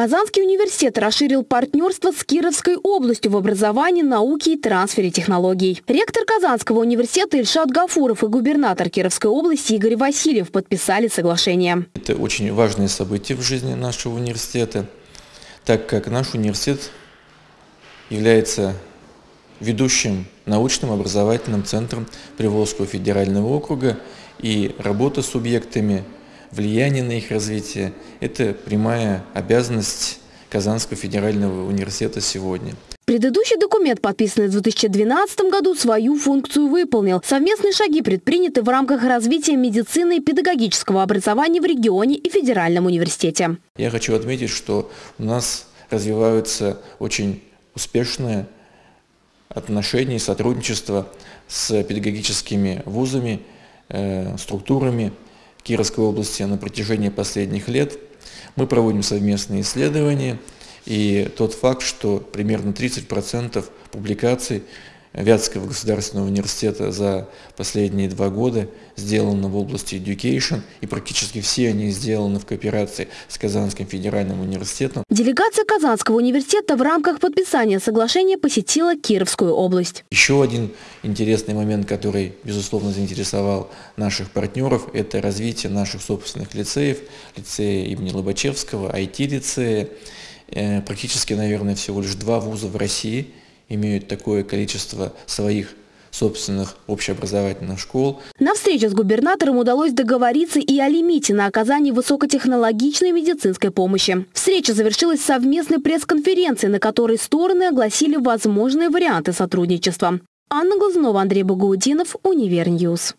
Казанский университет расширил партнерство с Кировской областью в образовании, науке и трансфере технологий. Ректор Казанского университета Ильшат Гафуров и губернатор Кировской области Игорь Васильев подписали соглашение. Это очень важное событие в жизни нашего университета, так как наш университет является ведущим научным образовательным центром Приволжского федерального округа и работа с субъектами влияние на их развитие – это прямая обязанность Казанского федерального университета сегодня. Предыдущий документ, подписанный в 2012 году, свою функцию выполнил. Совместные шаги предприняты в рамках развития медицины и педагогического образования в регионе и федеральном университете. Я хочу отметить, что у нас развиваются очень успешные отношения и сотрудничество с педагогическими вузами, э, структурами, Кировской области на протяжении последних лет. Мы проводим совместные исследования, и тот факт, что примерно 30% публикаций Вятского государственного университета за последние два года сделано в области education, и практически все они сделаны в кооперации с Казанским федеральным университетом. Делегация Казанского университета в рамках подписания соглашения посетила Кировскую область. Еще один интересный момент, который, безусловно, заинтересовал наших партнеров, это развитие наших собственных лицеев, лицея имени Лобачевского, IT-лицея. Э, практически, наверное, всего лишь два вуза в России – имеют такое количество своих собственных общеобразовательных школ. На встрече с губернатором удалось договориться и о лимите на оказание высокотехнологичной медицинской помощи. Встреча завершилась совместной пресс-конференцией, на которой стороны огласили возможные варианты сотрудничества. Анна Глазунова, Андрей Багаудинов, Универньюз.